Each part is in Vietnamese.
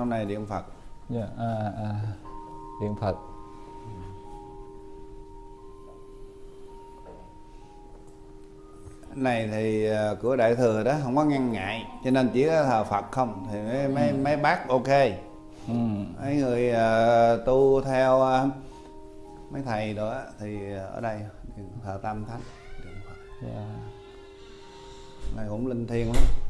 sau này điện phật. Dạ à, à, điện phật. Này thì ờ, của đại thừa đó không có ngăn ngại cho nên chỉ có thờ phật không thì mấy mấy, mấy bác ok. Ừ. mấy người ờ, tu theo ờ, mấy thầy đó thì ở đây thờ tam thánh phật. Dạ. này cũng linh thiêng lắm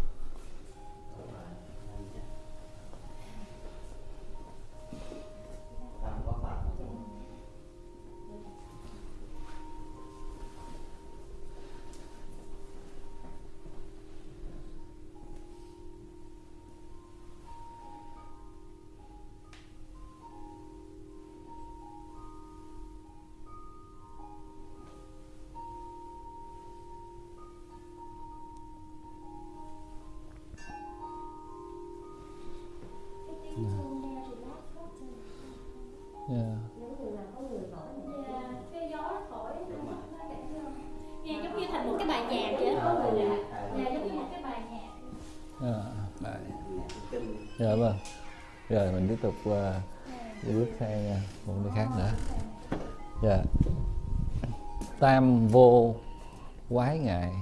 rồi mình tiếp tục uh, đi bước sang uh, một nơi khác nữa. Dạ. Tam vô quái ngại.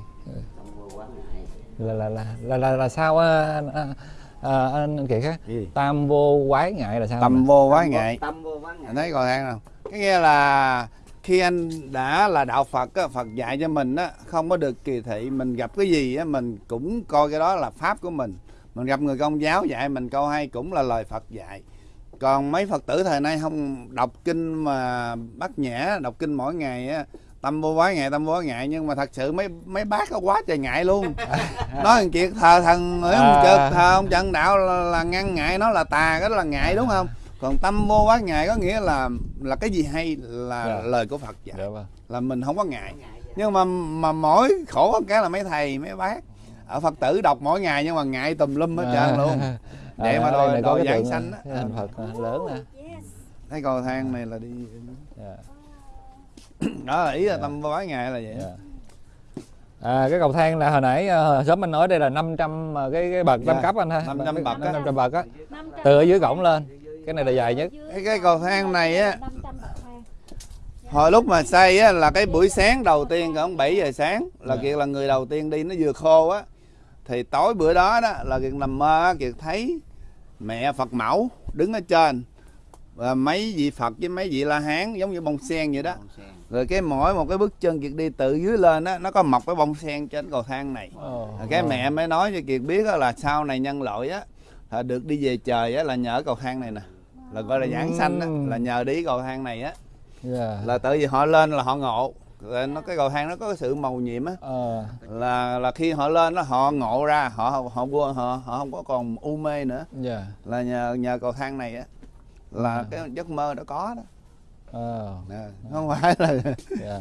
Là là là là là, là sao á, anh, anh, à, anh á Gì? tam vô quái ngại là sao? Mà? vô quá ngại. tâm vô vắng anh thấy cầu thang nào. Cái nghĩa là khi anh đã là đạo phật á, phật dạy cho mình á không có được kỳ thị mình gặp cái gì á mình cũng coi cái đó là pháp của mình mình gặp người công giáo dạy mình câu hay cũng là lời phật dạy. Còn mấy phật tử thời nay không đọc kinh mà bắt nhã đọc kinh mỗi ngày á tâm vô quái ngại tâm vô quái ngại nhưng mà thật sự mấy mấy bác có quá trời ngại luôn. Nói thằng chuyện thờ thần ở ông À. trực thờ ông trận đạo là, là ngăn ngại nó là tà cái đó là ngại đúng không? Còn tâm vô quái ngại có nghĩa là là cái gì hay là Dạ. lời của phật dạy. Dạ vâng. Là mình không có ngại. Nhưng mà mà mỗi khổ có cái là mấy thầy mấy bác ở phật tử đọc mỗi ngày nhưng mà ngại tùm lum hết trơn luôn. Để mà đòi- này có đòi cái giảng tượng, sanh á. hình phật à, lớn nè. Thấy cầu thang này là đi. Dạ. đó là ý là Dạ. tâm quái ngại là vậy Dạ. À, cái cầu thang là hồi nãy ờ, sớm anh nói đây là 500 mà cái cái bậc Dạ, tam cấp anh ha. 500 bậc á. 500 bậc á. Từ ở dưới cổng lên. cái này là dài nhất. Cái, cái cầu thang này á hồi lúc mà xây á là cái buổi sáng đầu tiên khoảng 7 giờ sáng là Dạ. kiệt là người đầu tiên đi nó vừa khô á thì tối bữa đó đó là kiệt nằm mơ kiệt thấy mẹ phật mẫu đứng ở trên. Và mấy vị phật với mấy vị la hán giống như bông sen vậy đó. Rồi cái mỗi một cái bước chân kiệt đi từ dưới lên á nó có mọc cái bông sen trên cầu thang này. Rồi cái ồ. mẹ mới nói cho kiệt biết á là sau này nhân loại á được đi về trời á là nhờ cầu thang này nè. Là gọi là giảng sanh á là nhờ đi cầu thang này á. Dạ. là tại vì họ lên là họ ngộ nó cái cầu thang nó có cái sự màu nhiệm á. Ờ, là là khi họ lên đó họ ngộ ra họ họ họ, họ, họ không có còn u mê nữa. Dạ. là nhờ nhờ cầu thang này á là À. cái giấc mơ đã có đó. Ờ, Nè, không phải là dạ.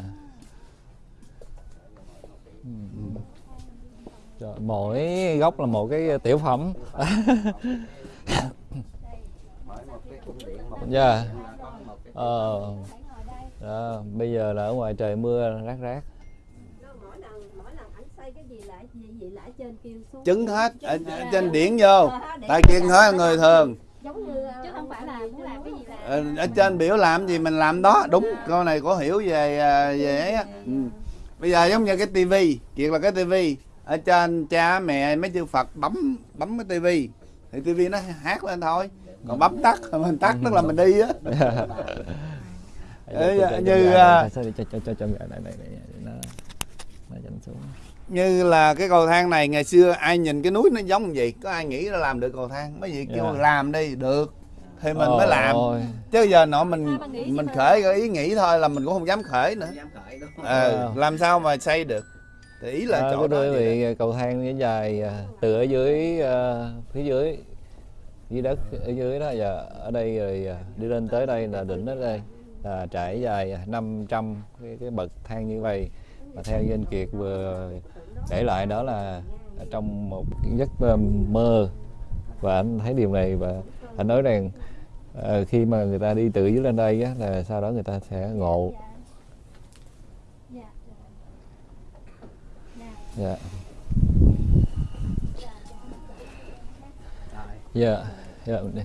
Ừm. Rồi, mỗi góc là một cái tiểu phẩm. Dạ. ờ đó, bây giờ là ở ngoài trời mưa rác rác. Mỗi lần mỗi lần ảnh xây cái gì lại gì gì lại trên kêu xuống. Chứng hết ở, ở trên điển vô. Tại kiên nói là người thường. Giống như chứ không phải là muốn làm cái gì làm Ờ, ở trên biểu làm gì mình làm đó đúng. Câu này có hiểu về à, về ấy á. Ừ. bây giờ giống như cái tivi chuyện là cái tivi. Ở trên cha mẹ mấy chư phật bấm bấm cái tivi. Thì tivi nó hát lên thôi. Còn bấm tắt mình tắt tức là mình đi á như, à, chỉnh xuống. như là cái cầu thang này ngày xưa ai nhìn cái núi nó giống gì có ai nghĩ nó làm được cầu thang? Mấy vị kêu Dạ. làm đi được. Thì mình mới Ôi làm. Ôi. chứ giờ nọ mình gì mình khởi cái ý nghĩ thôi là mình cũng không dám khởi nữa. Dám khởi ờ, Ờ. làm sao mà xây được? Thì ý là À, chỗ cái đó vị cầu thang nó dài à, từ ở dưới à, phía dưới dưới đất ở dưới đó giờ ở đây rồi à, đi lên tới đây là đỉnh ở đây à, trải dài 500 cái, cái bậc thang như vậy. Và theo như anh Kiệt vừa kể lại đó là trong một giấc à, mơ và anh thấy điều này và anh nói rằng à, khi mà người ta đi từ dưới lên đây á, là sau đó người ta sẽ ngộ. Dạ. Dạ. Dạ Dạ, mình đi.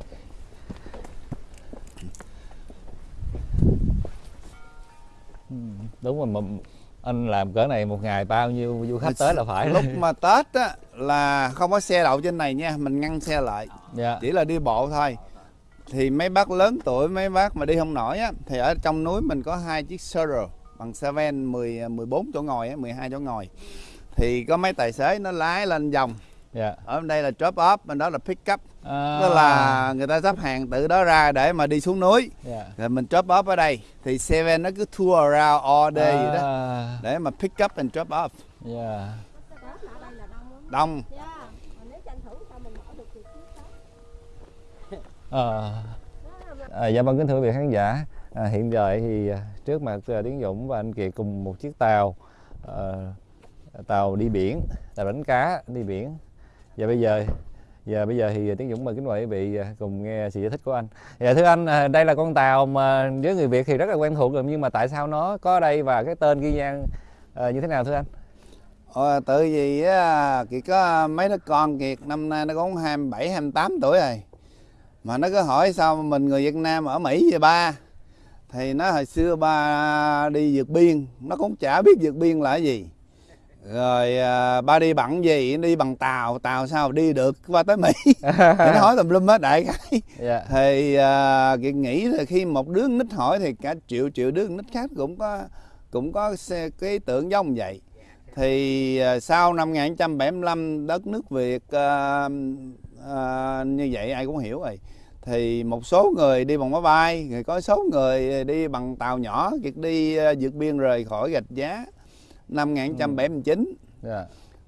Ừ, đúng rồi mà anh làm cỡ này một ngày bao nhiêu du khách tới là phải. lúc mà tết á là không có xe đậu trên này nha mình ngăn xe lại. Dạ. Chỉ là đi bộ thôi. Thì mấy bác lớn tuổi mấy bác mà đi không nổi á thì ở trong núi mình có hai chiếc Sero bằng Seven 10 14 chỗ ngồi á 12 chỗ ngồi. Thì có mấy tài xế nó lái lên vòng dạ. Ở bên đây là drop off bên đó là pick up. À, tức là người ta sắp hàng từ đó ra để mà đi xuống núi. Dạ. rồi mình drop off ở đây. Thì Seven nó cứ tour around all day vậy đó. À, để mà pick up and drop off. Dạ. Tết ở đây là đông. Lắm đông dạ. Mà nếu tranh thủ sao mình mở được thì chiếc đó? Ờ. À, dạ vâng kính thưa quý vị khán giả. À, hiện giờ thì à, trước mặt à, Tiến Dũng và anh Kiệt cùng một chiếc tàu ờ, tàu đi biển tàu đánh cá đi biển và bây giờ và bây giờ thì Tiến Dũng mời kính mời quý vị cùng nghe sự giải thích của anh. Dạ thưa anh à, đây là con tàu mà với người Việt thì rất là quen thuộc rồi nhưng mà tại sao nó có ở đây và cái tên ghi nhan à, như thế nào thưa anh? Ờ, tự vì á, Kiệt có mấy đứa con Kiệt năm nay nó cũng 27, 28 tuổi rồi. Mà nó cứ hỏi sao mình người Việt Nam ở Mỹ vậy ba? Thì nó hồi xưa ba đi vượt biên Nó cũng chả biết vượt biên là cái gì. Rồi à, ba đi bằng gì, đi bằng tàu, tàu sao đi được qua tới Mỹ. Nó hỏi tùm lum hết đại cái dạ. Thì à, Kiệt nghĩ là khi một đứa nít hỏi thì cả triệu triệu đứa nít khác cũng có cũng có cái tưởng giống vậy. Thì à, sau năm 1975 đất nước Việt à, à, như vậy ai cũng hiểu rồi. Thì một số người đi bằng máy bay rồi có số người đi bằng tàu nhỏ Kiệt đi à, vượt biên rời khỏi gạch giá năm 1979 dạ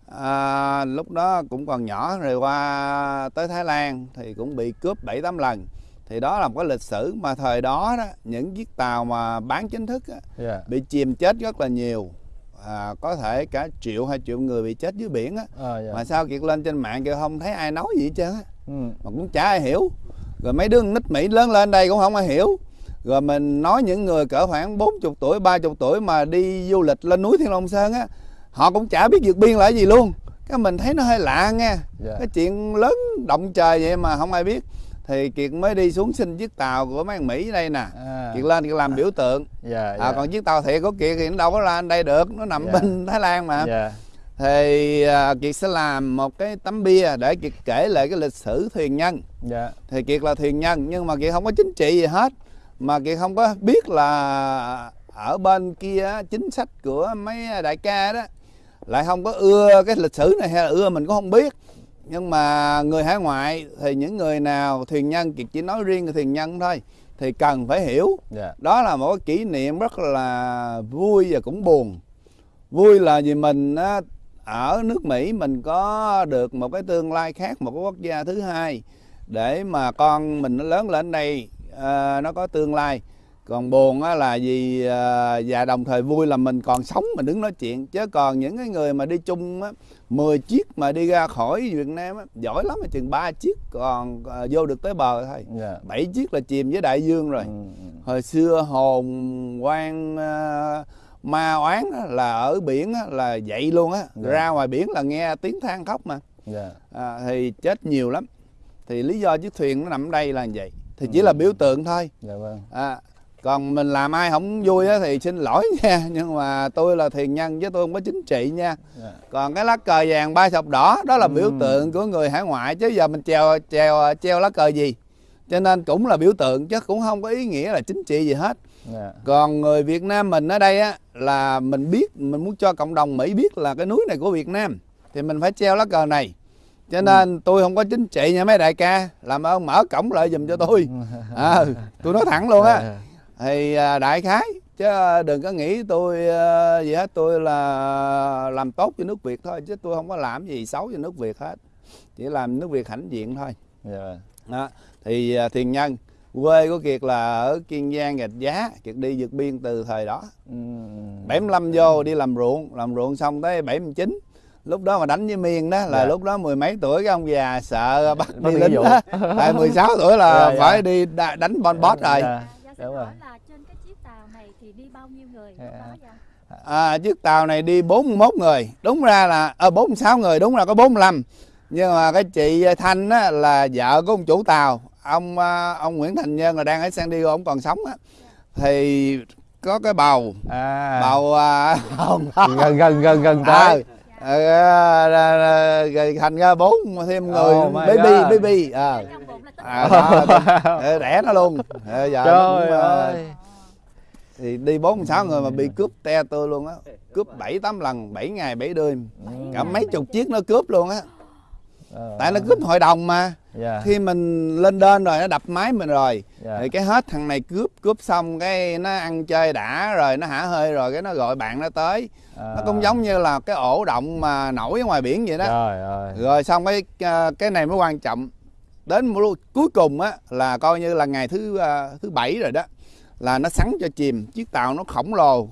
À, lúc đó cũng còn nhỏ rồi qua tới Thái Lan thì cũng bị cướp 7 8 lần. Thì đó là một cái lịch sử mà thời đó đó những chiếc tàu mà bán chính thức á, dạ bị chìm chết rất là nhiều. À, có thể cả triệu hai triệu người bị chết dưới biển á. à, dạ Mà sao Kiệt lên trên mạng kêu không thấy ai nói gì hết trơn á. ừ. Mà cũng chả ai hiểu. Rồi mấy đứa nít Mỹ lớn lên đây cũng không ai hiểu. Rồi mình nói những người cỡ khoảng 40 tuổi, 30 tuổi mà đi du lịch lên núi Thiên Long Sơn á, họ cũng chả biết vượt biên là cái gì luôn. Cái mình thấy nó hơi lạ nha. dạ Cái chuyện lớn động trời vậy mà không ai biết. Thì Kiệt mới đi xuống xin chiếc tàu của mấy Mỹ đây nè. à, Kiệt lên Kiệt làm biểu tượng. dạ À, còn chiếc tàu thiệt của Kiệt thì nó đâu có lên đây được, nó nằm Dạ. bên Thái Lan mà. dạ Thì à, Kiệt sẽ làm một cái tấm bia để Kiệt kể lại cái lịch sử thuyền nhân dạ thì Kiệt là thuyền nhân nhưng mà Kiệt không có chính trị gì hết mà Kiệt không có biết là ở bên kia chính sách của mấy đại ca đó lại không có ưa cái lịch sử này hay là ưa mình cũng không biết. Nhưng mà người hải ngoại thì những người nào thuyền nhân Kiệt chỉ nói riêng thuyền nhân thôi thì cần phải hiểu. Dạ. Đó là một cái kỷ niệm rất là vui và cũng buồn. Vui là vì mình ở nước Mỹ mình có được một cái tương lai khác một cái quốc gia thứ hai để mà con mình nó lớn lên đây à, nó có tương lai. Còn buồn á là vì à, và đồng thời vui là mình còn sống mình đứng nói chuyện. Chứ còn những cái người mà đi chung á 10 chiếc mà đi ra khỏi Việt Nam á, giỏi lắm là chừng ba chiếc còn à, vô được tới bờ thôi. Dạ. Bảy chiếc là chìm với đại dương rồi. Ừ, ừ. hồi xưa hồn quan ờ, ma oán á, là ở biển á, là vậy luôn á. Dạ. ra ngoài biển là nghe tiếng than khóc mà. Dạ. À, thì chết nhiều lắm. Thì lý do chiếc thuyền nó nằm đây là vậy thì chỉ là biểu tượng thôi. Dạ vâng. À, còn mình làm ai không vui á, thì xin lỗi nha. Nhưng mà tôi là thuyền nhân chứ tôi không có chính trị nha. Dạ. Còn cái lá cờ vàng ba sọc đỏ đó là biểu Ừm. tượng của người hải ngoại chứ giờ mình treo treo treo lá cờ gì? Cho nên cũng là biểu tượng chứ cũng không có ý nghĩa là chính trị gì hết. Dạ. Còn người Việt Nam mình ở đây á là mình biết mình muốn cho cộng đồng Mỹ biết là cái núi này của Việt Nam. Thì mình phải treo lá cờ này cho nên tôi không có chính trị nha mấy đại ca. Làm ơn mở cổng lại giùm cho tôi. À, tôi nói thẳng luôn á. Dạ. thì à, đại khái chứ đừng có nghĩ tôi à, gì hết. Tôi là làm tốt cho nước Việt thôi chứ tôi không có làm gì xấu cho nước Việt hết. Chỉ làm nước Việt hãnh diện thôi. Dạ. Đó. thì à, thiền nhân quê của Kiệt là ở Kiên Giang Gạch Giá. Kiệt đi vượt biên từ thời đó. Ừ, 75 vô đi làm ruộng. Làm ruộng xong tới 79 lúc đó mà đánh với miên đó là Dạ. lúc đó mười mấy tuổi cái ông già sợ bắt Bắt đi đi lính đó. Tại 16 tuổi là Dạ, dạ. phải đi đa- đánh bon bót rồi. Dạ. Dạ xin Đúng rồi. là trên cái chiếc tàu này thì đi bao nhiêu người Dạ. à, chiếc tàu này đi 41 người. Đúng ra là ở 46 người đúng ra có 45 nhưng mà cái chị thanh á là vợ của ông chủ tàu. Ông à, ông nguyễn thành nhân là đang ở san diego ông còn sống á. Thì có cái bầu. À. Bầu à, hồng gần gần gần gần à, tới. Ờ, ờ, ờ, rồi thành ra bốn thêm người. Oh baby God. baby. Ờ. Tích à, đó, ờ, đẻ nó luôn. Ờ, giờ trời cũng, ờ, ơi. thì đi bốn sáu người mà bị cướp te tôi luôn á. Cướp bảy tám lần 7 ngày 7 đêm. Cả mấy chục chiếc nó cướp luôn á Ờ, tại nó cướp hội đồng mà. Dạ. Khi mình lên đên rồi nó đập máy mình rồi dạ. thì cái hết thằng này cướp cướp xong cái nó ăn chơi đã rồi nó hả hơi rồi cái nó gọi bạn nó tới. Nó cũng À. giống như là cái ổ động mà nổi ở ngoài biển vậy đó. Trời ơi. Rồi xong cái ờ, cái này mới quan trọng. Đến cuối cùng á là coi như là ngày thứ ờ, thứ bảy rồi đó là nó sắn cho chìm chiếc tàu nó khổng lồ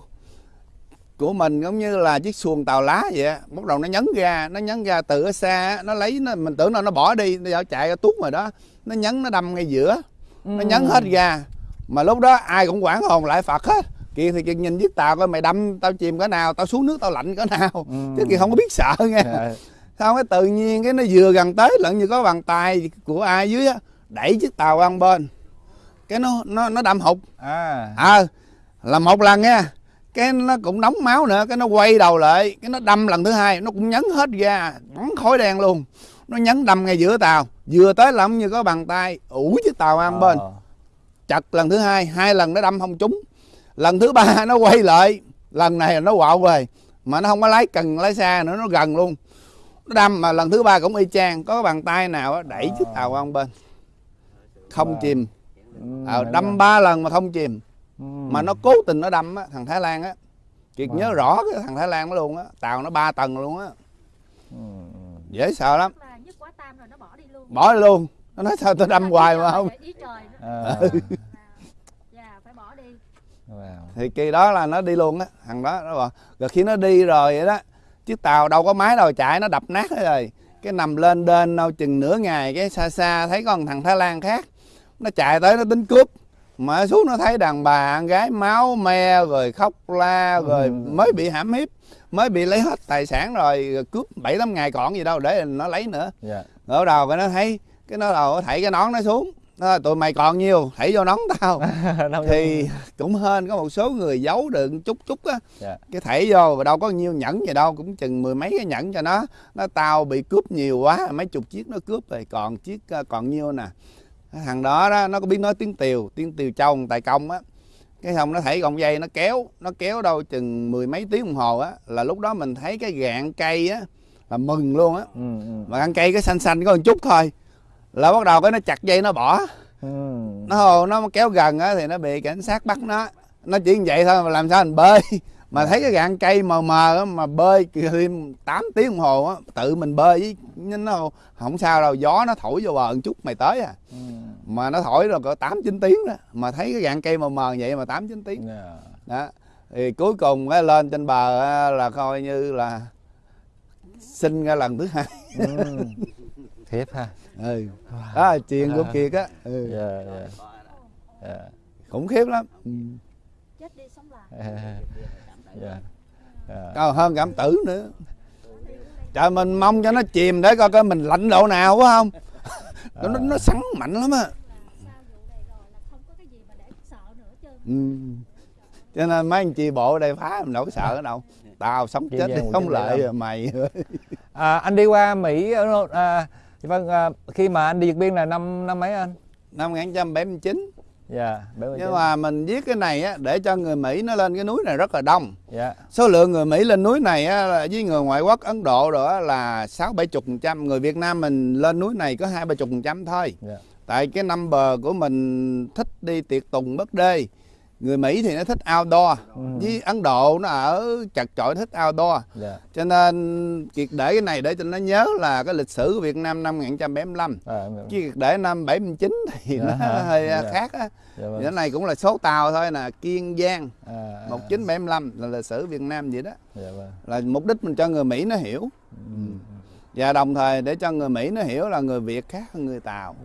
của mình giống như là chiếc xuồng tàu lá vậy á. Bắt đầu nó nhấn ra nó nhấn ra từ ở xa á, nó lấy nó mình tưởng là nó bỏ đi nó chạy ra tuốt rồi đó. Nó nhấn nó đâm ngay giữa nó nhấn hết ra mà lúc đó ai cũng quảng hồn lại phật hết. Kia thì kia nhìn chiếc tàu coi mày đâm tao chìm cỡ nào tao xuống nước tao lạnh cỡ nào. Ừ. chứ kia không có biết sợ nghe. Dạ. sao cái tự nhiên cái nó vừa gần tới lẫn như có bàn tay của ai dưới á đẩy chiếc tàu qua bên. Cái nó nó nó đâm hụt. À. Ờ là một lần nha cái nó cũng nóng máu nữa cái nó quay đầu lại cái nó đâm lần thứ hai nó cũng nhấn hết ra bắn khói đen luôn. Nó nhấn đâm ngay giữa tàu vừa tới lắm như có bàn tay ủi chiếc tàu một bên. Ờ. chặt lần thứ hai hai lần nó đâm không trúng. Lần thứ ba nó quay lại lần này nó quạo về mà nó không có lái cần lái xa nữa nó gần luôn. Nó đâm mà lần thứ ba cũng y chang có bàn tay nào đẩy chiếc tàu một bên. Không Wow. chìm. Ờ, hay đâm ba lần mà không chìm Ừ. mà nó cố tình nó đâm á thằng thái lan á. Kiệt Wow. nhớ rõ cái thằng thái lan đó luôn á tàu nó ba tầng luôn á. Ừ, dễ sợ lắm. Là nhất quá tam rồi nó bỏ đi luôn. Bỏ đi luôn. Nó nói sao tôi đâm hoài mà không? À. dạ phải bỏ đi. Wow. thì kỳ đó là nó đi luôn á thằng đó nó bảo rồi khi nó đi rồi vậy đó chiếc tàu đâu có máy đâu chạy nó đập nát hết rồi. Cái nằm lên đên đâu chừng nửa ngày cái xa xa thấy con thằng thái lan khác nó chạy tới nó tính cướp mà xuống nó thấy đàn bà con gái máu me rồi khóc la rồi Ừ. mới bị hãm hiếp mới bị lấy hết tài sản rồi, cướp bảy tám ngày còn gì đâu để nó lấy nữa. Dạ. rồi bắt đầu cái nó thấy cái nó đầu thảy cái nón nó xuống. Nó nói, tụi mày còn nhiêu thảy vô nón tao. Thì cũng hên có một số người giấu được chút chút á. Dạ. cái thảy vô và đâu có nhiêu nhẫn gì đâu cũng chừng mười mấy cái nhẫn cho nó. Nó tao bị cướp nhiều quá mấy chục chiếc nó cướp rồi còn chiếc ờ, còn nhiêu nè thằng đó đó nó có biết nói tiếng tiều tiếng tiều châu tài công á. Cái xong nó thảy gọng dây nó kéo nó kéo đâu chừng mười mấy tiếng đồng hồ á là lúc đó mình thấy cái gạn cây á là mừng luôn á. Ừ, ừ. mà ăn cây cái xanh xanh có một chút thôi là bắt đầu cái nó chặt dây nó bỏ. Ừ. nó nó kéo gần á thì nó bị cảnh sát bắt nó. Nó chỉ như vậy thôi mà làm sao mình bơi? Mà thấy cái gạn cây mờ mờ á, mà bơi thêm 8 tiếng đồng hồ á tự mình bơi với nó không sao đâu gió nó thổi vô bờ một chút mày tới à. Ừ. mà nó thổi rồi có 8 9 tiếng đó mà thấy cái gạn cây mờ mờ vậy mà 8 9 tiếng Dạ. đó thì cuối cùng cái lên trên bờ á, là coi như là sinh ra lần thứ hai Ừ. Thiệt ha. ừ. đó là chuyện của kiệt á ừ. Dạ, dạ. Dạ. khủng khiếp lắm ừ. chết đi sống lại Dạ. Dạ. còn hơn cảm tử nữa trời mình mong cho nó chìm để coi coi mình lạnh độ nào quá không nó nó, nó sắn mạnh lắm á. Là sau vụ này rồi là không có cái gì mà để sợ nữa chứ ừ. cho nên mấy anh chị bộ ở đây phá mình đâu có sợ ở đâu. Tao sống chết đi không? lợi mày. À, anh đi qua Mỹ ở- à, vâng à, khi mà anh đi Việt Biên là năm năm mấy anh? năm 1979 Dạ, mươi nhưng mà mình viết cái này á để cho người Mỹ nó lên cái núi này rất là đông. Dạ. số lượng người Mỹ lên núi này á, là với người ngoại quốc Ấn Độ rồi á, là sáu bảy chục phần trăm. Người Việt Nam mình lên núi này có hai ba chục phần trăm thôi. Dạ. tại cái number của mình thích đi tiệc tùng bất đê người Mỹ thì nó thích outdoor Ừ. với Ấn Độ nó ở chặt chội thích outdoor Dạ. cho nên kiệt để cái này để cho nó nhớ là cái lịch sử của Việt Nam năm 1975 À, chứ kiệt để năm 79 thì Dạ nó hơi Dạ. khác á thì vâng. cái này cũng là số tàu thôi nè Kiên Giang À, à, 1975 là lịch sử Việt Nam vậy đó Dạ vâng. là mục đích mình cho người Mỹ nó hiểu Ừ. và đồng thời để cho người Mỹ nó hiểu là người Việt khác hơn người Tàu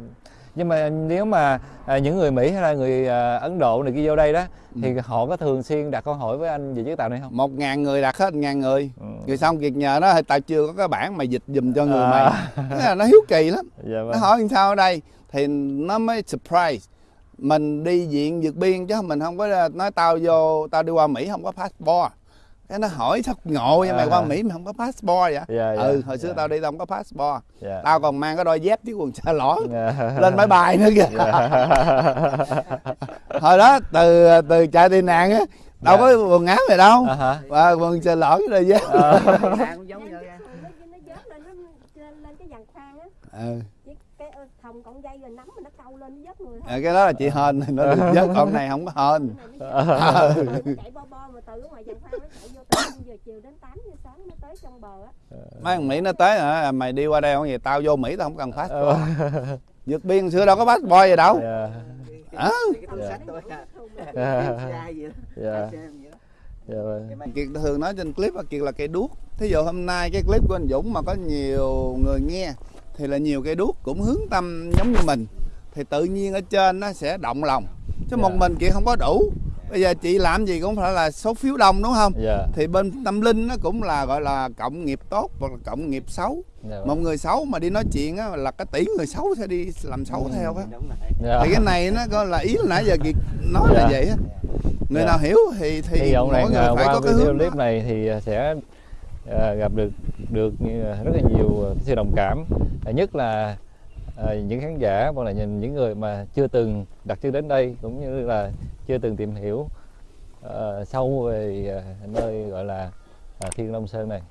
nhưng mà nếu mà à, những người Mỹ hay là người à, Ấn Độ này kia vô đây đó thì họ có thường xuyên đặt câu hỏi với anh về chiếc tàu này không? một ngàn người đặt hết ngàn người Ừ. rồi xong việc nhờ nó tao chưa có cái bản mà dịch dùm cho người À. mày Thế là nó hiếu kỳ lắm Dạ nó vâng. hỏi sao ở đây thì nó mới surprise mình đi diện vượt biên chứ mình không có nói tao vô tao đi qua Mỹ không có passport cái nó hỏi thật ngộ vậy mày À. qua Mỹ mày không có passport vậy Dạ, dạ, ừ hồi xưa dạ. tao đi tao không có passport Dạ. tao còn mang cái đôi dép với quần xa lỏ Dạ. lên máy bay nữa kìa hồi đó từ từ chạy tị nạn á đâu Dạ. có quần áo này đâu À hả? và quần xa lỏ với đôi dép Ờ. cũng giống như nó nó dớt lên nó lên, lên cái dàn khoan á ừ. Ờ, thòng cọng dây rồi nắm mà nó câu lên nó dớt người À, cái đó là chị hên nó vớt con này không có hên. Nó nó chạy bo bo mà từ ngoài dàn khoan nó chạy vô từ 5 giờ chiều đến 8 giờ sáng mới tới trong bờ á. Mấy thằng mỹ nó tới hả? Mày đi qua đây không vậy? Tao vô mỹ tao không cần Ờ. passport vượt biên xưa đâu có passport gì đâu. Dạ. Hả? Dạ. Dạ. Dạ. Dạ. Vâng. kiệt thường nói trên clip là kiệt là cây đuốc. Thí dụ hôm nay cái clip của anh dũng mà có nhiều người nghe thì là nhiều cây đuốc cũng hướng tâm giống như mình thì tự nhiên ở trên nó sẽ động lòng chứ một Dạ. mình kiệt không có đủ bây giờ chị làm gì cũng phải là số phiếu đông đúng không Dạ. thì bên tâm linh nó cũng là gọi là cộng nghiệp tốt hoặc là cộng nghiệp xấu Dạ. một người xấu mà đi nói chuyện á là cái tỷ người xấu sẽ đi làm xấu theo á Dạ. thì cái này nó có là ý là nãy giờ kiệt nói là Dạ. vậy á người Dạ. nào hiểu thì thì vọng mỗi rằng người phải qua có cái video hướng clip đó. này thì sẽ à, gặp được được rất là nhiều ờ, sự đồng cảm. À, nhất là à, những khán giả hoặc là nhìn những người mà chưa từng đặt chân đến đây cũng như là chưa từng tìm hiểu à, sâu về à, nơi gọi là à, Thiên Long Sơn này.